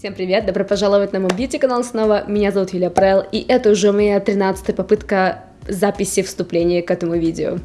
Всем привет, добро пожаловать на мой бьюти-канал снова, меня зовут Юлия Прел, и это уже моя 13 попытка записи вступления к этому видео.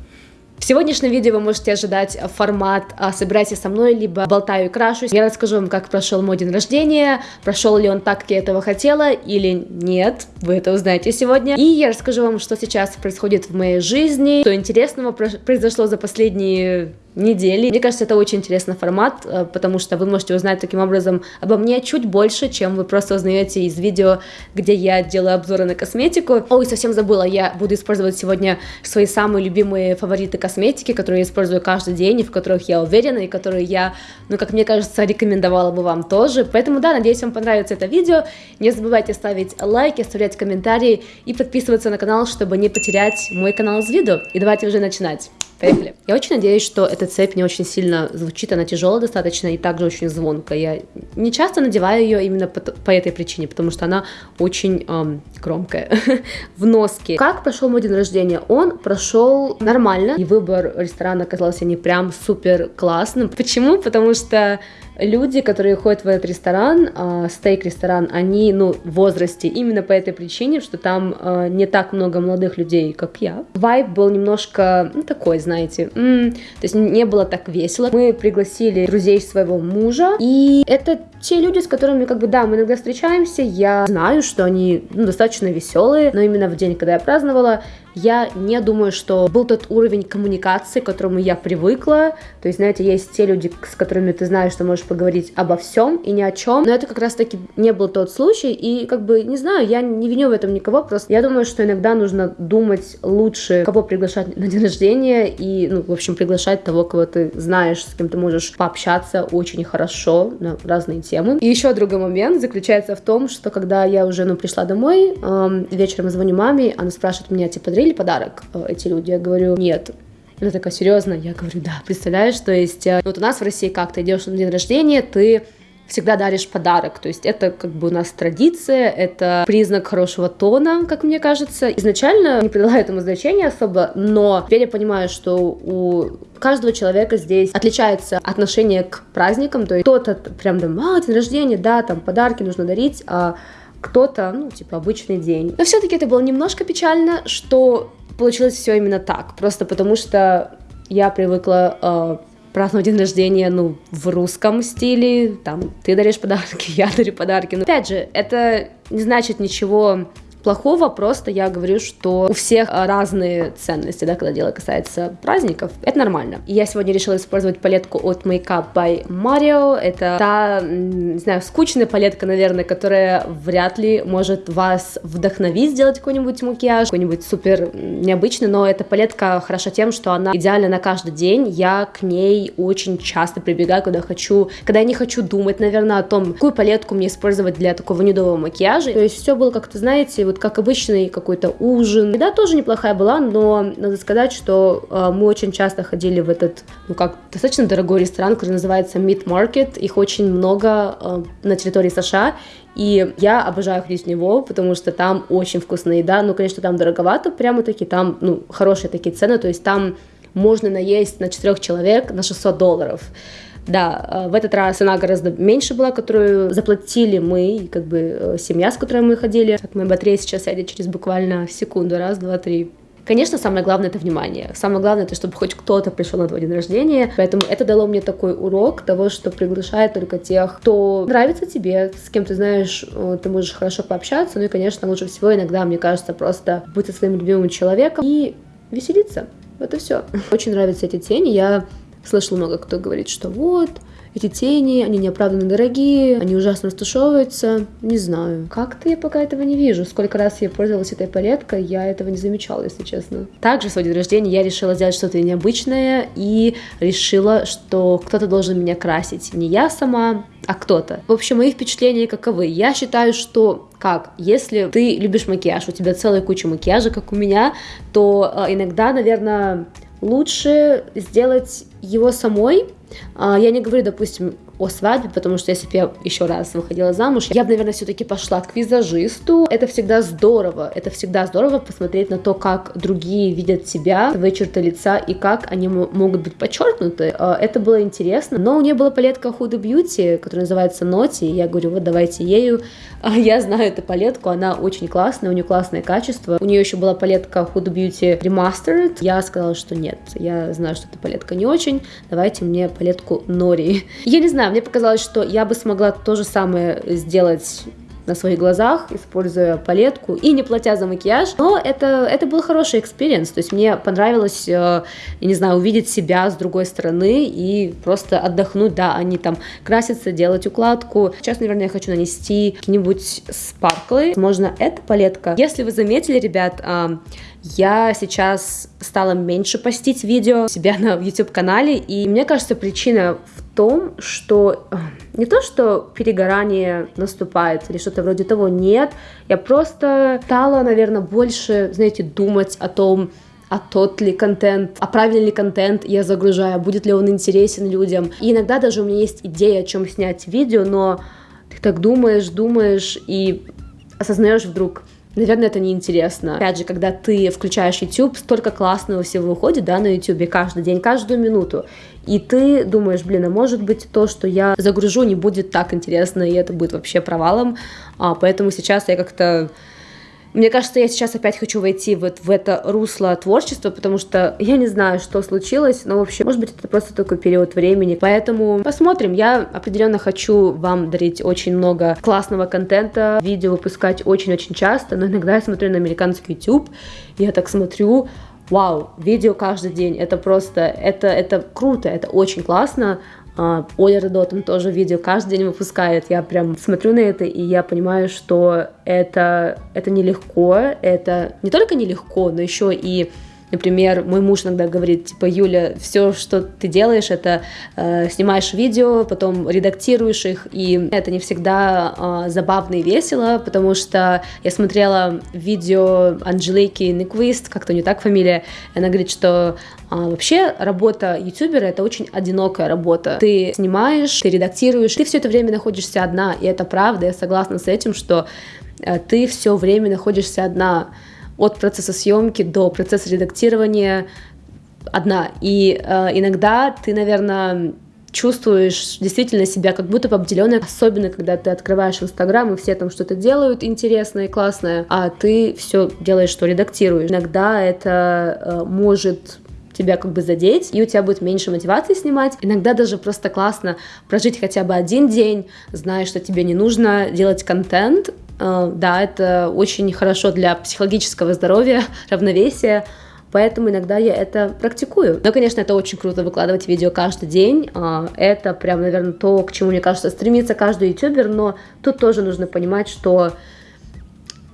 В сегодняшнем видео вы можете ожидать формат а, «Собирайтесь со мной», либо «Болтаю и крашусь». Я расскажу вам, как прошел мой день рождения, прошел ли он так, как я этого хотела, или нет, вы это узнаете сегодня. И я расскажу вам, что сейчас происходит в моей жизни, что интересного произошло за последние недели. Мне кажется, это очень интересный формат, э, потому что вы можете узнать таким образом обо мне чуть больше, чем вы просто узнаете из видео, где я делаю обзоры на косметику. Ой, совсем забыла, я буду использовать сегодня свои самые любимые фавориты косметики, которые я использую каждый день, и в которых я уверена, и которые я, ну, как мне кажется, рекомендовала бы вам тоже. Поэтому, да, надеюсь, вам понравится это видео. Не забывайте ставить лайки, оставлять комментарии и подписываться на канал, чтобы не потерять мой канал из виду. И давайте уже начинать. Поехали. Я очень надеюсь, что эта цепь не очень сильно звучит, она тяжелая достаточно и также очень звонкая. Я не часто надеваю ее именно по, по этой причине, потому что она очень эм, громкая. в носке. Как прошел мой день рождения? Он прошел нормально, и выбор ресторана оказался не прям супер классным. Почему? Потому что люди, которые ходят в этот ресторан, э, стейк-ресторан, они, ну, в возрасте именно по этой причине, что там э, не так много молодых людей, как я. Вайб был немножко, ну, такой, знаете, м-м, то есть не было так весело. Мы пригласили друзей своего мужа, и это те люди, с которыми, как бы, да, мы иногда встречаемся, я знаю, что они ну, достаточно веселые, но именно в день, когда я праздновала, я не думаю, что был тот уровень коммуникации, к которому я привыкла. То есть, знаете, есть те люди, с которыми ты знаешь, что можешь поговорить обо всем и ни о чем. Но это как раз-таки не был тот случай. И как бы, не знаю, я не виню в этом никого. Просто я думаю, что иногда нужно думать лучше, кого приглашать на день рождения. И, ну, в общем, приглашать того, кого ты знаешь, с кем ты можешь пообщаться очень хорошо на разные темы. И еще другой момент заключается в том, что когда я уже, ну, пришла домой, эм, вечером звоню маме, она спрашивает меня, типа, подарили подарок э, эти люди? Я говорю, нет. Она такая, серьезно? Я говорю, да, представляешь, то есть, э, вот у нас в России как ты идешь на день рождения, ты всегда даришь подарок. То есть это как бы у нас традиция, это признак хорошего тона, как мне кажется. Изначально не придала этому значения особо, но теперь я понимаю, что у каждого человека здесь отличается отношение к праздникам. То есть кто-то прям там, а, день рождения, да, там подарки нужно дарить, а кто-то, ну, типа, обычный день. Но все-таки это было немножко печально, что получилось все именно так. Просто потому что я привыкла э, праздновать день рождения, ну, в русском стиле, там, ты даришь подарки, я дарю подарки. Но, опять же, это не значит ничего плохого, просто я говорю, что у всех разные ценности, да, когда дело касается праздников, это нормально. Я сегодня решила использовать палетку от Makeup by Mario, это та, не знаю, скучная палетка, наверное, которая вряд ли может вас вдохновить сделать какой-нибудь макияж, какой-нибудь супер необычный, но эта палетка хороша тем, что она идеальна на каждый день, я к ней очень часто прибегаю, когда хочу, когда я не хочу думать, наверное, о том, какую палетку мне использовать для такого нюдового макияжа, то есть все было как-то, знаете, вот вот как обычный какой-то ужин. Еда тоже неплохая была, но надо сказать, что э, мы очень часто ходили в этот, ну как, достаточно дорогой ресторан, который называется Meat Market. Их очень много э, на территории США, и я обожаю ходить в него, потому что там очень вкусная еда. Ну, конечно, там дороговато, прямо таки, там, ну, хорошие такие цены, то есть там можно наесть на четырех человек на 600 долларов. Да, э, в этот раз цена гораздо меньше была, которую заплатили мы, как бы э, семья, с которой мы ходили. Как моя батарея сейчас сядет через буквально секунду, раз, два, три. Конечно, самое главное это внимание. Самое главное это, чтобы хоть кто-то пришел на твой день рождения. Поэтому это дало мне такой урок того, что приглашает только тех, кто нравится тебе, с кем ты знаешь, э, ты можешь хорошо пообщаться. Ну и, конечно, лучше всего иногда, мне кажется, просто быть со своим любимым человеком и веселиться. Это все. Очень нравятся эти тени. Я Слышал много кто говорит, что вот, эти тени, они неоправданно дорогие, они ужасно растушевываются. Не знаю. Как-то я пока этого не вижу. Сколько раз я пользовалась этой палеткой, я этого не замечала, если честно. Также в свой день рождения я решила сделать что-то необычное и решила, что кто-то должен меня красить. Не я сама, а кто-то. В общем, мои впечатления каковы. Я считаю, что как, если ты любишь макияж, у тебя целая куча макияжа, как у меня, то э, иногда, наверное, лучше сделать его самой. А, я не говорю, допустим, о свадьбе, потому что если бы я еще раз выходила замуж, я бы, наверное, все-таки пошла к визажисту. Это всегда здорово, это всегда здорово посмотреть на то, как другие видят себя, свои черты лица и как они могут быть подчеркнуты. А, это было интересно, но у нее была палетка Huda Beauty, которая называется Ноти, я говорю, вот давайте ею. А, я знаю эту палетку, она очень классная, у нее классное качество. У нее еще была палетка Huda Beauty Remastered. Я сказала, что нет, я знаю, что эта палетка не очень, давайте мне палетку Нори. Я не знаю, мне показалось, что я бы смогла то же самое сделать на своих глазах, используя палетку и не платя за макияж. Но это, это был хороший experience. То есть мне понравилось, э, я не знаю, увидеть себя с другой стороны и просто отдохнуть. Да, они там красятся, делать укладку. Сейчас, наверное, я хочу нанести какие-нибудь спарклы. Можно эта палетка. Если вы заметили, ребят, э, я сейчас стала меньше постить видео себя на YouTube-канале, и мне кажется, причина в том, что э, не то, что перегорание наступает или что-то вроде того, нет, я просто стала, наверное, больше, знаете, думать о том, а тот ли контент, а правильный ли контент я загружаю, будет ли он интересен людям. И иногда даже у меня есть идея, о чем снять видео, но ты так думаешь, думаешь и осознаешь вдруг, наверное, это неинтересно. Опять же, когда ты включаешь YouTube, столько классного всего выходит, да, на YouTube каждый день, каждую минуту. И ты думаешь, блин, а может быть то, что я загружу, не будет так интересно, и это будет вообще провалом. А, поэтому сейчас я как-то мне кажется, я сейчас опять хочу войти вот в это русло творчества, потому что я не знаю, что случилось, но, в общем, может быть, это просто такой период времени. Поэтому посмотрим. Я определенно хочу вам дарить очень много классного контента, видео выпускать очень-очень часто, но иногда я смотрю на американский YouTube, я так смотрю, вау, видео каждый день, это просто, это, это круто, это очень классно, Оля Родотон тоже видео каждый день выпускает. Я прям смотрю на это, и я понимаю, что это, это нелегко. Это не только нелегко, но еще и Например, мой муж иногда говорит, типа, Юля, все, что ты делаешь, это э, снимаешь видео, потом редактируешь их, и это не всегда э, забавно и весело, потому что я смотрела видео Анжелики Никвист, как-то не так фамилия, она говорит, что а, вообще работа ютубера это очень одинокая работа. Ты снимаешь, ты редактируешь, ты все это время находишься одна, и это правда, я согласна с этим, что э, ты все время находишься одна от процесса съемки до процесса редактирования одна. И э, иногда ты, наверное, чувствуешь действительно себя как будто бы обделенной, особенно когда ты открываешь Инстаграм, и все там что-то делают интересное и классное, а ты все делаешь, что редактируешь. Иногда это э, может тебя как бы задеть, и у тебя будет меньше мотивации снимать. Иногда даже просто классно прожить хотя бы один день, зная, что тебе не нужно делать контент, да, это очень хорошо для психологического здоровья, равновесия, поэтому иногда я это практикую. Но, конечно, это очень круто выкладывать видео каждый день, э, это прям, наверное, то, к чему, мне кажется, стремится каждый ютубер, но тут тоже нужно понимать, что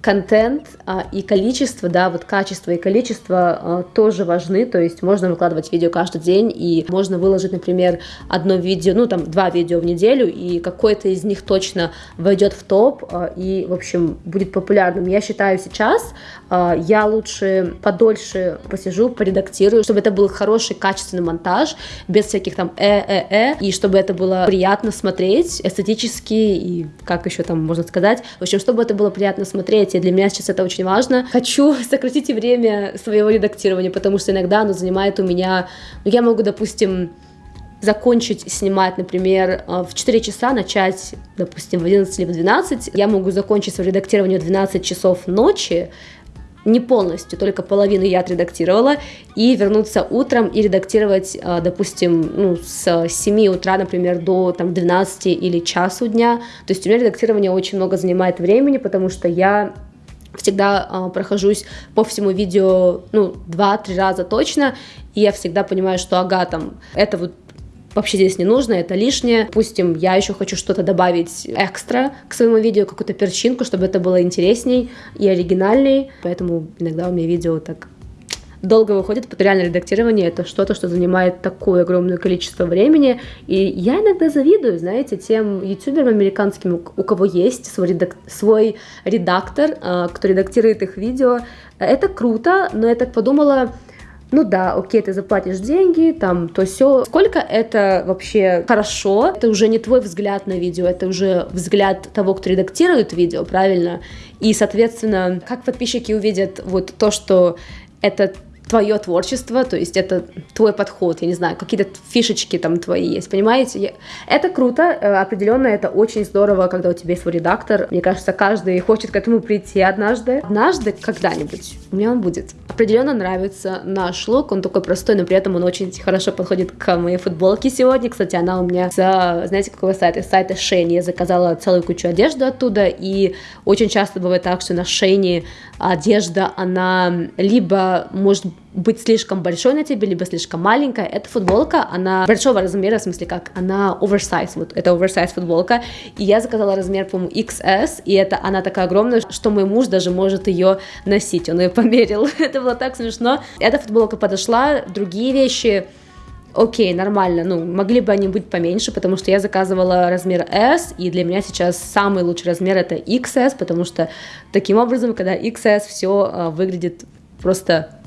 контент а, и количество, да, вот качество и количество а, тоже важны, то есть можно выкладывать видео каждый день, и можно выложить, например, одно видео, ну, там, два видео в неделю, и какое-то из них точно войдет в топ, а, и, в общем, будет популярным. Я считаю сейчас, а, я лучше подольше посижу, поредактирую, чтобы это был хороший, качественный монтаж, без всяких там э-э-э, и чтобы это было приятно смотреть, эстетически, и как еще там можно сказать, в общем, чтобы это было приятно смотреть, и для меня сейчас это очень важно. Хочу сократить время своего редактирования, потому что иногда оно занимает у меня, ну, я могу, допустим, закончить снимать, например, э, в 4 часа, начать, допустим, в 11 или в 12, я могу закончить свое редактирование в 12 часов ночи, не полностью, только половину я отредактировала, и вернуться утром и редактировать, э, допустим, ну, с 7 утра, например, до там, 12 или часу дня. То есть у меня редактирование очень много занимает времени, потому что я всегда э, прохожусь по всему видео, ну, два-три раза точно, и я всегда понимаю, что, ага, там, это вот вообще здесь не нужно, это лишнее. Допустим, я еще хочу что-то добавить экстра к своему видео, какую-то перчинку, чтобы это было интересней и оригинальней. Поэтому иногда у меня видео так долго выходит, реально редактирование это что-то, что занимает такое огромное количество времени, и я иногда завидую, знаете, тем ютуберам американским, у кого есть свой, редак... свой редактор, а, кто редактирует их видео. Это круто, но я так подумала, ну да, окей, ты заплатишь деньги, там, то все. Сколько это вообще хорошо, это уже не твой взгляд на видео, это уже взгляд того, кто редактирует видео, правильно? И, соответственно, как подписчики увидят вот то, что это твое творчество, то есть это твой подход, я не знаю, какие-то фишечки там твои есть, понимаете? Это круто, э, определенно это очень здорово, когда у тебя есть свой редактор. Мне кажется, каждый хочет к этому прийти однажды. Однажды, когда-нибудь, у меня он будет. Определенно нравится наш лук, он такой простой, но при этом он очень хорошо подходит к моей футболке сегодня. Кстати, она у меня с, знаете, какого сайта? С сайта Шейни. Я заказала целую кучу одежды оттуда, и очень часто бывает так, что на Шейни одежда, она либо может быть слишком большой на тебе, либо слишком маленькая. Эта футболка, она большого размера, в смысле как, она оверсайз, вот это оверсайз футболка, и я заказала размер, по-моему, XS, и это она такая огромная, что мой муж даже может ее носить, он ее померил, это было так смешно. Эта футболка подошла, другие вещи, окей, нормально, ну, могли бы они быть поменьше, потому что я заказывала размер S, и для меня сейчас самый лучший размер это XS, потому что таким образом, когда XS, все э, выглядит просто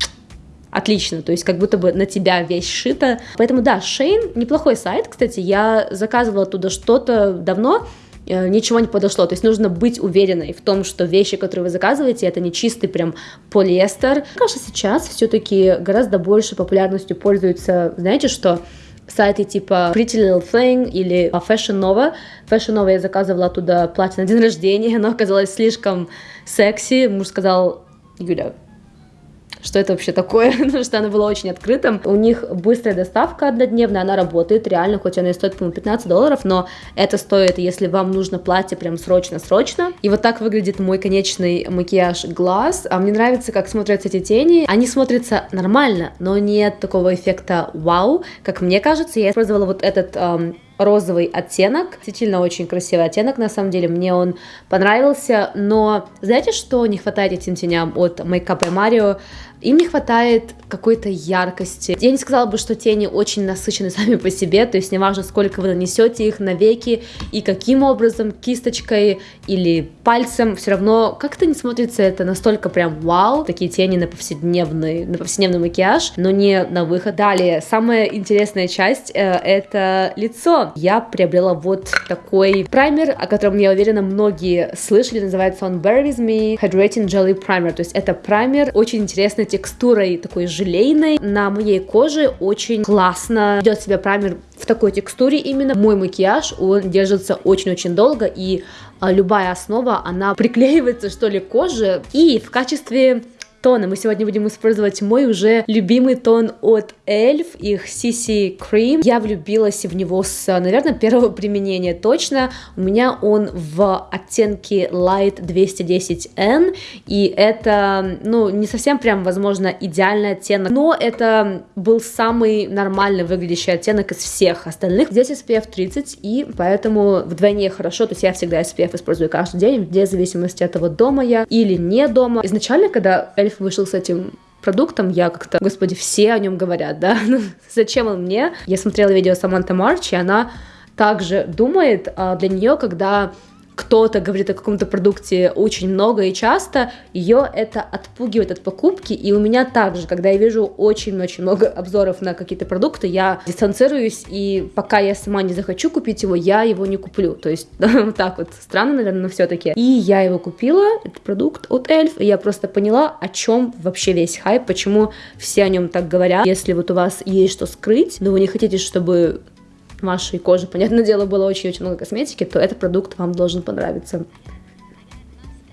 отлично, то есть как будто бы на тебя весь шито. Поэтому да, Шейн неплохой сайт, кстати, я заказывала оттуда что-то давно, э, ничего не подошло. То есть нужно быть уверенной в том, что вещи, которые вы заказываете, это не чистый прям полиэстер. Мне кажется, сейчас все-таки гораздо больше популярностью пользуются, знаете что, сайты типа Pretty Little Thing или Fashion Nova. Fashion Nova я заказывала оттуда платье на день рождения, оно оказалось слишком секси. Муж сказал, Юля, что это вообще такое, потому что она была очень открытым. У них быстрая доставка однодневная, она работает реально, хоть она и стоит, по-моему, 15 долларов, но это стоит, если вам нужно платье прям срочно-срочно. И вот так выглядит мой конечный макияж глаз. А мне нравится, как смотрятся эти тени. Они смотрятся нормально, но нет такого эффекта вау, как мне кажется. Я использовала вот этот эм, розовый оттенок. Действительно очень красивый оттенок, на самом деле, мне он понравился, но знаете, что не хватает этим теням от Makeup by Mario? Им не хватает какой-то яркости. Я не сказала бы, что тени очень насыщены сами по себе, то есть неважно, сколько вы нанесете их на веки и каким образом, кисточкой или пальцем, все равно как-то не смотрится это настолько прям вау, такие тени на повседневный, на повседневный макияж, но не на выход. Далее, самая интересная часть э, это лицо. Я приобрела вот такой праймер, о котором, я уверена, многие слышали, называется он Bear With Me Hydrating Jelly Primer, то есть это праймер, очень интересный текстурой такой желейной. На моей коже очень классно ведет себя праймер в такой текстуре именно. Мой макияж, он держится очень-очень долго, и а, любая основа, она приклеивается, что ли, к коже. И в качестве тона. Мы сегодня будем использовать мой уже любимый тон от Elf, их CC Cream. Я влюбилась в него с, наверное, первого применения точно. У меня он в оттенке Light 210N, и это, ну, не совсем прям, возможно, идеальный оттенок, но это был самый нормально выглядящий оттенок из всех остальных. Здесь SPF 30, и поэтому вдвойне хорошо, то есть я всегда SPF использую каждый день, вне зависимости от того, дома я или не дома. Изначально, когда Elf Эльф вышел с этим продуктом, я как-то, господи, все о нем говорят, да, ну, зачем он мне? Я смотрела видео Саманта Марч, и она также думает, а для нее, когда кто-то говорит о каком-то продукте очень много и часто, ее это отпугивает от покупки. И у меня также, когда я вижу очень-очень много обзоров на какие-то продукты, я дистанцируюсь, и пока я сама не захочу купить его, я его не куплю. То есть так вот странно, наверное, но все-таки. И я его купила, этот продукт от Эльф, и я просто поняла, о чем вообще весь хайп, почему все о нем так говорят. Если вот у вас есть что скрыть, но вы не хотите, чтобы вашей коже, понятное дело, было очень-очень много косметики, то этот продукт вам должен понравиться.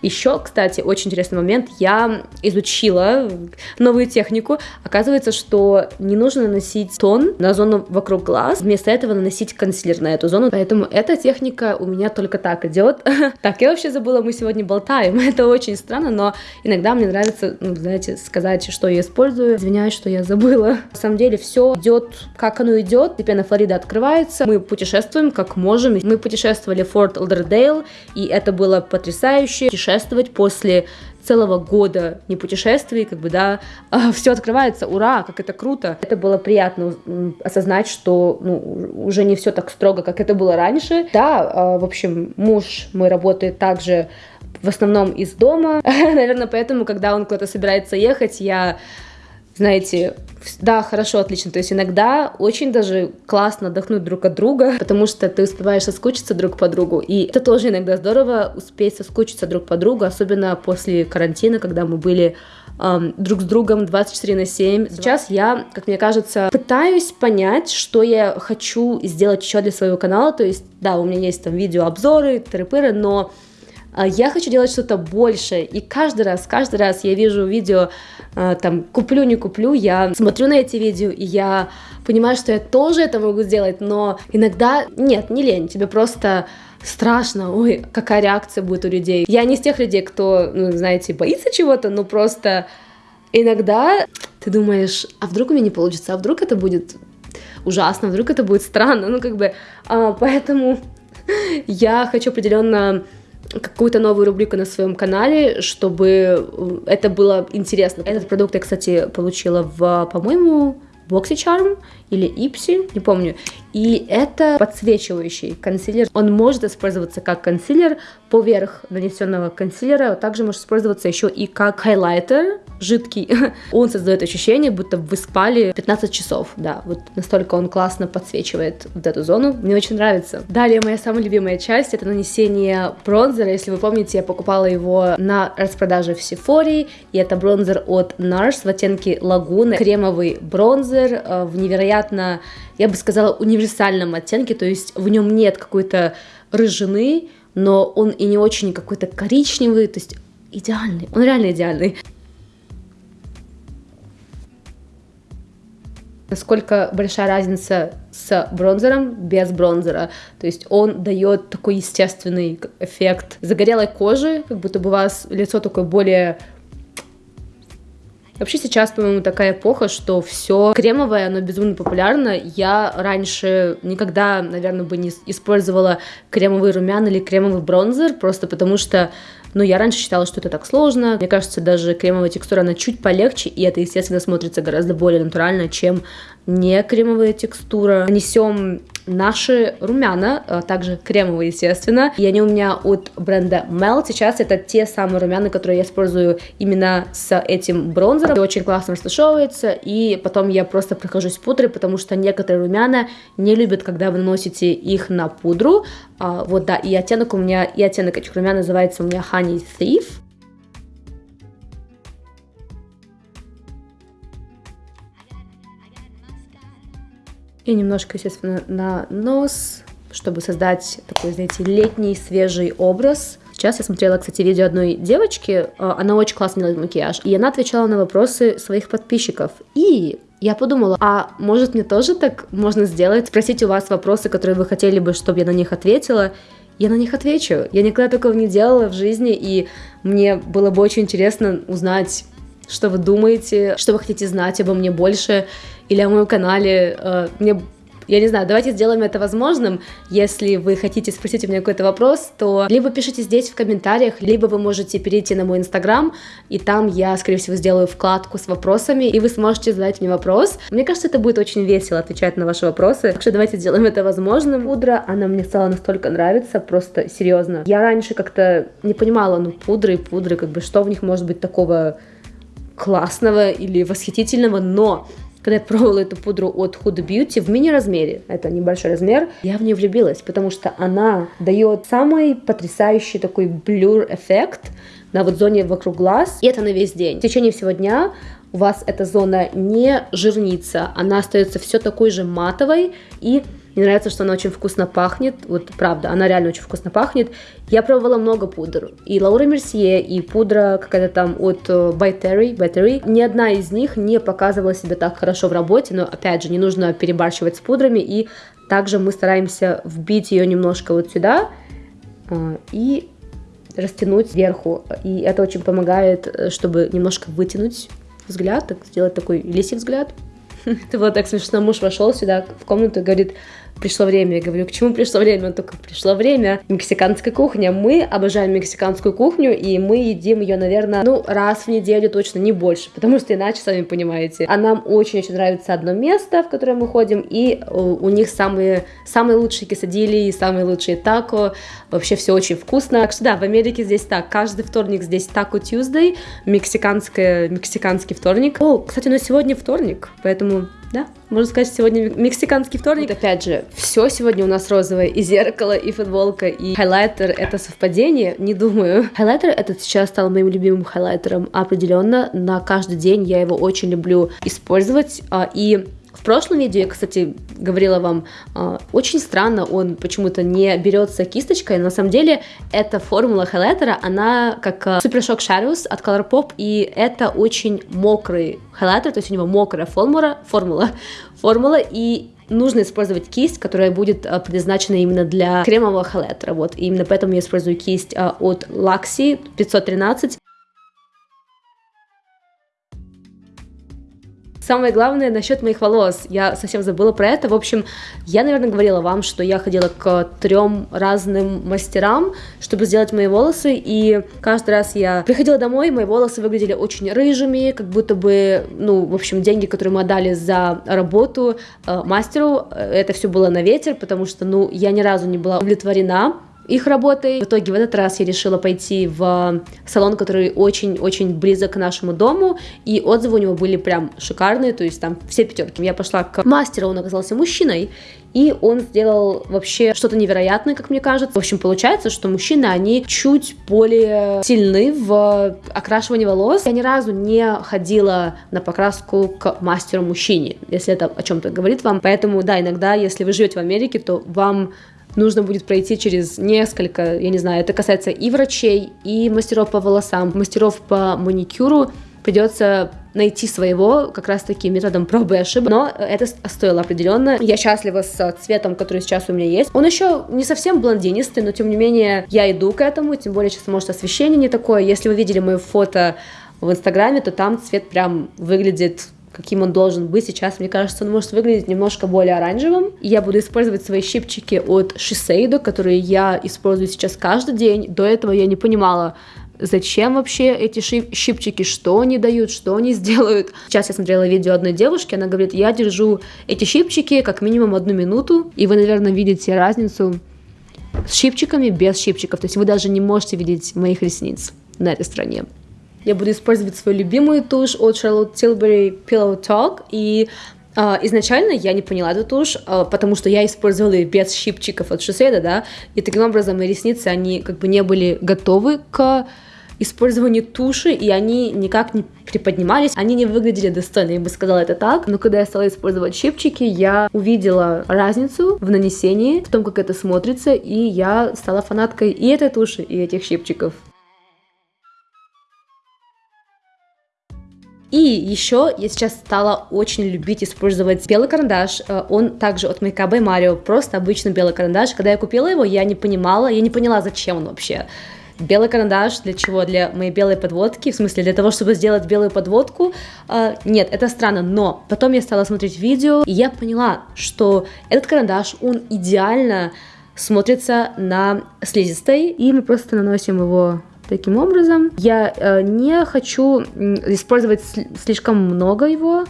Еще, кстати, очень интересный момент. Я изучила новую технику. Оказывается, что не нужно наносить тон на зону вокруг глаз. Вместо этого наносить консилер на эту зону. Поэтому эта техника у меня только так идет. Так, я вообще забыла, мы сегодня болтаем. Это очень странно, но иногда мне нравится, ну, знаете, сказать, что я использую. Извиняюсь, что я забыла. На самом деле все идет, как оно идет. Теперь на Флорида открывается. Мы путешествуем, как можем. Мы путешествовали в Форт Олдердейл, и это было потрясающе путешествовать после целого года не путешествий, как бы, да, а, все открывается, ура, как это круто. Это было приятно осознать, что, ну, уже не все так строго, как это было раньше. Да, а, в общем, муж мой работает также в основном из дома. Наверное, поэтому, когда он куда-то собирается ехать, я знаете, да, хорошо, отлично. То есть иногда очень даже классно отдохнуть друг от друга, потому что ты успеваешь соскучиться друг по другу. И это тоже иногда здорово, успеть соскучиться друг по другу, особенно после карантина, когда мы были эм, друг с другом 24 на 7. Сейчас я, как мне кажется, пытаюсь понять, что я хочу сделать еще для своего канала. То есть, да, у меня есть там видеообзоры, тыры но я хочу делать что-то большее, и каждый раз, каждый раз я вижу видео, а, там, куплю, не куплю, я смотрю на эти видео, и я понимаю, что я тоже это могу сделать, но иногда, нет, не лень, тебе просто страшно, ой, какая реакция будет у людей. Я не из тех людей, кто, ну, знаете, боится чего-то, но просто иногда ты думаешь, а вдруг у меня не получится, а вдруг это будет ужасно, вдруг это будет странно, ну, как бы, а, поэтому я хочу определенно какую-то новую рубрику на своем канале, чтобы э, это было интересно. Этот продукт я, кстати, получила в, по-моему, BoxyCharm или Ipsy, не помню. И это подсвечивающий консилер. Он может использоваться как консилер поверх нанесенного консилера, а также может использоваться еще и как хайлайтер жидкий. Он создает ощущение, будто вы спали 15 часов. Да, вот настолько он классно подсвечивает вот эту зону. Мне очень нравится. Далее моя самая любимая часть это нанесение бронзера. Если вы помните, я покупала его на распродаже в Сефоре. И это бронзер от NARS в оттенке лагуны. Кремовый бронзер э, в невероятно, я бы сказала, универсальном оттенке. То есть в нем нет какой-то рыжины, но он и не очень какой-то коричневый, то есть идеальный, он реально идеальный. Насколько большая разница с бронзером без бронзера. То есть он дает такой естественный эффект загорелой кожи, как будто бы у вас лицо такое более Вообще сейчас, по-моему, такая эпоха, что все кремовое, оно безумно популярно. Я раньше никогда, наверное, бы не использовала кремовый румян или кремовый бронзер, просто потому что но я раньше считала, что это так сложно. Мне кажется, даже кремовая текстура, она чуть полегче, и это, естественно, смотрится гораздо более натурально, чем не кремовая текстура. Нанесем наши румяна, а также кремовые, естественно. И они у меня от бренда Mel. Сейчас это те самые румяна, которые я использую именно с этим бронзером. Это очень классно растушевывается, и потом я просто прохожусь пудрой, потому что некоторые румяна не любят, когда вы наносите их на пудру. А, вот, да, и оттенок у меня, и оттенок этих румян называется у меня Honey Thief. И немножко, естественно, на нос, чтобы создать такой, знаете, летний свежий образ. Сейчас я смотрела, кстати, видео одной девочки, а, она очень классно делает макияж, и она отвечала на вопросы своих подписчиков. И я подумала, а может мне тоже так можно сделать? Спросить у вас вопросы, которые вы хотели бы, чтобы я на них ответила, я на них отвечу. Я никогда такого не делала в жизни, и мне было бы очень интересно узнать, что вы думаете, что вы хотите знать обо мне больше или о моем канале. Э, мне я не знаю, давайте сделаем это возможным. Если вы хотите спросить у меня какой-то вопрос, то либо пишите здесь в комментариях, либо вы можете перейти на мой инстаграм, и там я, скорее всего, сделаю вкладку с вопросами, и вы сможете задать мне вопрос. Мне кажется, это будет очень весело отвечать на ваши вопросы. Так что давайте сделаем это возможным. Пудра, она мне стала настолько нравиться, просто серьезно. Я раньше как-то не понимала, ну, пудры и пудры, как бы, что в них может быть такого классного или восхитительного, но когда я пробовала эту пудру от Huda Beauty в мини-размере, это небольшой размер, я в нее влюбилась, потому что она дает самый потрясающий такой блюр-эффект на вот зоне вокруг глаз, и это на весь день. В течение всего дня у вас эта зона не жирнится, она остается все такой же матовой и мне нравится, что она очень вкусно пахнет. Вот правда, она реально очень вкусно пахнет. Я пробовала много пудр. И Лаура Мерсье, и пудра какая-то там от э, By Terry, By Terry. Ни одна из них не показывала себя так хорошо в работе, но опять же, не нужно перебарщивать с пудрами. И также мы стараемся вбить ее немножко вот сюда э, и растянуть сверху. И это очень помогает, э, чтобы немножко вытянуть взгляд, так, сделать такой лисий взгляд. Это было так смешно. Муж вошел сюда в комнату и говорит, пришло время. Я говорю, к чему пришло время? Он только пришло время. Мексиканская кухня. Мы обожаем мексиканскую кухню, и мы едим ее, наверное, ну, раз в неделю точно, не больше, потому что иначе, сами понимаете. А нам очень-очень нравится одно место, в которое мы ходим, и у них самые, самые лучшие кесадили, самые лучшие тако. Вообще все очень вкусно. Так что да, в Америке здесь так. Каждый вторник здесь тако Tuesday, мексиканская, мексиканский вторник. О, кстати, ну сегодня вторник, поэтому да, можно сказать, сегодня мексиканский вторник. Вот опять же, все сегодня у нас розовое, и зеркало, и футболка, и хайлайтер — это совпадение? Не думаю. Хайлайтер этот сейчас стал моим любимым хайлайтером определенно. На каждый день я его очень люблю использовать, а, и в прошлом видео я, кстати, говорила вам, э, очень странно, он почему-то не берется кисточкой, но на самом деле эта формула хайлайтера, она как э, Super Shock Shadows от Colourpop, и это очень мокрый хайлайтер, то есть у него мокрая формула, формула, формула, и нужно использовать кисть, которая будет а, предназначена именно для кремового хайлайтера, вот, и именно поэтому я использую кисть а, от Luxie 513, Самое главное насчет моих волос. Я совсем забыла про это. В общем, я, наверное, говорила вам, что я ходила к трем разным мастерам, чтобы сделать мои волосы, и каждый раз я приходила домой, мои волосы выглядели очень рыжими, как будто бы, ну, в общем, деньги, которые мы отдали за работу э, мастеру, э, это все было на ветер, потому что, ну, я ни разу не была удовлетворена их работой. В итоге в этот раз я решила пойти в салон, который очень-очень близок к нашему дому, и отзывы у него были прям шикарные, то есть там все пятерки. Я пошла к мастеру, он оказался мужчиной, и он сделал вообще что-то невероятное, как мне кажется. В общем, получается, что мужчины, они чуть более сильны в окрашивании волос. Я ни разу не ходила на покраску к мастеру-мужчине, если это о чем-то говорит вам. Поэтому, да, иногда, если вы живете в Америке, то вам нужно будет пройти через несколько, я не знаю, это касается и врачей, и мастеров по волосам, мастеров по маникюру, придется найти своего как раз-таки методом пробы и ошибок, но это стоило определенно. Я счастлива с цветом, который сейчас у меня есть. Он еще не совсем блондинистый, но тем не менее я иду к этому, тем более сейчас может освещение не такое. Если вы видели мое фото в Инстаграме, то там цвет прям выглядит каким он должен быть. Сейчас, мне кажется, он может выглядеть немножко более оранжевым. Я буду использовать свои щипчики от Shiseido, которые я использую сейчас каждый день. До этого я не понимала, зачем вообще эти щипчики, что они дают, что они сделают. Сейчас я смотрела видео одной девушки, она говорит, я держу эти щипчики как минимум одну минуту, и вы, наверное, видите разницу с щипчиками, без щипчиков, то есть вы даже не можете видеть моих ресниц на этой стороне. Я буду использовать свою любимую тушь от Charlotte Tilbury Pillow Talk, и Uh, изначально я не поняла эту тушь, uh, потому что я использовала ее без щипчиков от Шоседа, да, и таким образом мои ресницы, они как бы не были готовы к использованию туши, и они никак не приподнимались, они не выглядели достойно, я бы сказала это так, но когда я стала использовать щипчики, я увидела разницу в нанесении, в том, как это смотрится, и я стала фанаткой и этой туши, и этих щипчиков. И еще я сейчас стала очень любить использовать белый карандаш. Э, он также от Makeup by Mario, просто обычный белый карандаш. Когда я купила его, я не понимала, я не поняла, зачем он вообще. Белый карандаш для чего? Для моей белой подводки, в смысле для того, чтобы сделать белую подводку. Э, нет, это странно, но потом я стала смотреть видео, и я поняла, что этот карандаш, он идеально смотрится на слизистой, и мы просто наносим его таким образом. Я э, не хочу использовать слишком много его,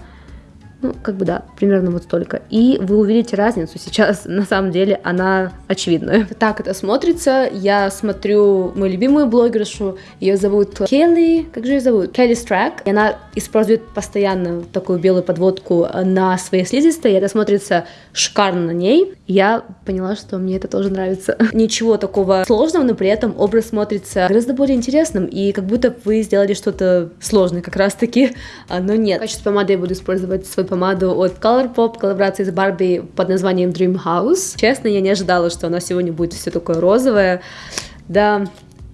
ну, как бы да, примерно вот столько. И вы увидите разницу. Сейчас, на самом деле, она очевидная. Так это смотрится. Я смотрю мою любимую блогершу. Ее зовут Келли. Как же ее зовут? Келли Страк. И она использует постоянно такую белую подводку на своей слизистой. И это смотрится шикарно на ней. Я поняла, что мне это тоже нравится. Ничего такого сложного, но при этом образ смотрится гораздо более интересным. И как будто вы сделали что-то сложное как раз-таки. Но нет. В качестве помады я буду использовать свой помаду от Colourpop, коллаборации с Барби под названием Dream House. Честно, я не ожидала, что она сегодня будет все такое розовое. Да,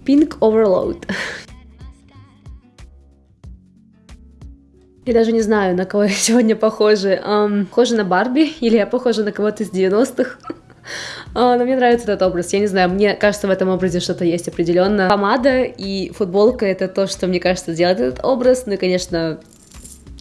Pink Overload. Я даже не знаю, на кого я сегодня похожа. Um, похожа на Барби или я похожа на кого-то из 90-х. Uh, но мне нравится этот образ. Я не знаю, мне кажется, в этом образе что-то есть определенно. Помада и футболка — это то, что, мне кажется, делает этот образ. Ну и, конечно,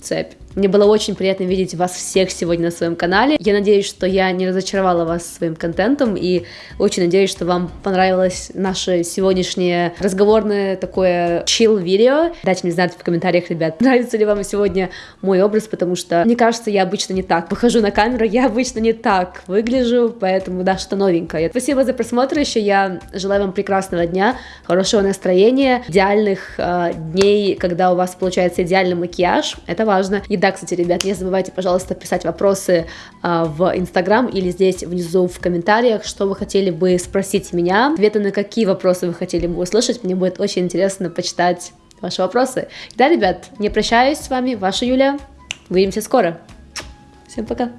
цепь. Мне было очень приятно видеть вас всех сегодня на своем канале. Я надеюсь, что я не разочаровала вас своим контентом и очень надеюсь, что вам понравилось наше сегодняшнее разговорное такое chill видео. Дайте мне знать в комментариях, ребят, нравится ли вам сегодня мой образ, потому что, мне кажется, я обычно не так выхожу на камеру, я обычно не так выгляжу, поэтому да, что новенькое. Спасибо за просмотр еще, я желаю вам прекрасного дня, хорошего настроения, идеальных э, дней, когда у вас получается идеальный макияж, это важно. И да, кстати, ребят, не забывайте, пожалуйста, писать вопросы э, в Инстаграм или здесь внизу в комментариях, что вы хотели бы спросить меня, ответы на какие вопросы вы хотели бы услышать, мне будет очень интересно почитать ваши вопросы. Да, ребят, не прощаюсь с вами, ваша Юля, увидимся скоро. Всем пока!